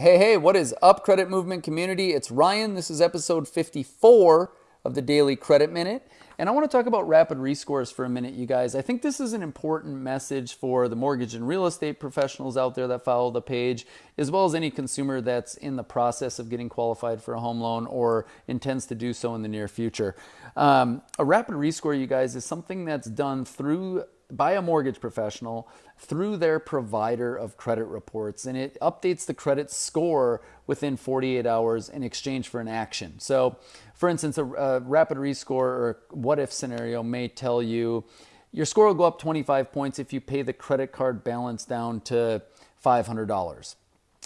Hey, hey, what is up, credit movement community? It's Ryan. This is episode 54 of the Daily Credit Minute. And I want to talk about rapid rescores for a minute, you guys. I think this is an important message for the mortgage and real estate professionals out there that follow the page, as well as any consumer that's in the process of getting qualified for a home loan or intends to do so in the near future. Um, a rapid rescore, you guys, is something that's done through by a mortgage professional through their provider of credit reports and it updates the credit score within 48 hours in exchange for an action. So, for instance, a, a rapid rescore or what if scenario may tell you your score will go up 25 points if you pay the credit card balance down to $500.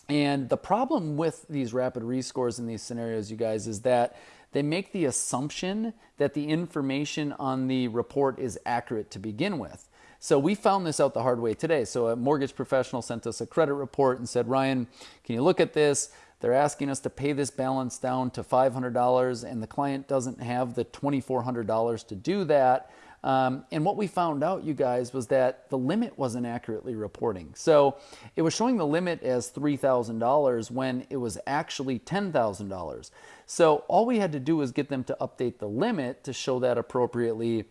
And the problem with these rapid rescores in these scenarios, you guys, is that they make the assumption that the information on the report is accurate to begin with. So we found this out the hard way today. So a mortgage professional sent us a credit report and said, Ryan, can you look at this? They're asking us to pay this balance down to $500 and the client doesn't have the $2,400 to do that. Um, and what we found out, you guys, was that the limit wasn't accurately reporting. So it was showing the limit as $3,000 when it was actually $10,000. So all we had to do was get them to update the limit to show that appropriately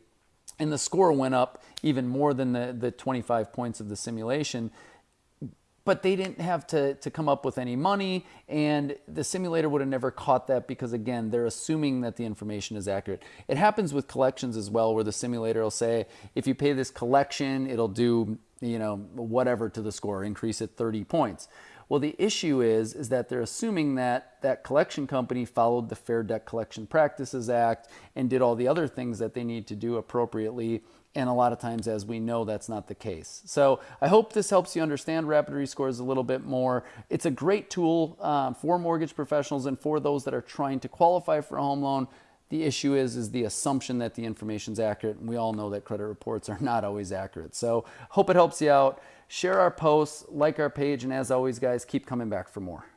and the score went up even more than the, the 25 points of the simulation. But they didn't have to, to come up with any money. And the simulator would have never caught that because again they're assuming that the information is accurate. It happens with collections as well where the simulator will say if you pay this collection it'll do you know whatever to the score increase it 30 points well, the issue is, is that they're assuming that that collection company followed the Fair Debt Collection Practices Act and did all the other things that they need to do appropriately. And a lot of times, as we know, that's not the case. So I hope this helps you understand rapid rescores a little bit more. It's a great tool um, for mortgage professionals and for those that are trying to qualify for a home loan. The issue is, is the assumption that the information is accurate. And we all know that credit reports are not always accurate. So hope it helps you out. Share our posts, like our page, and as always, guys, keep coming back for more.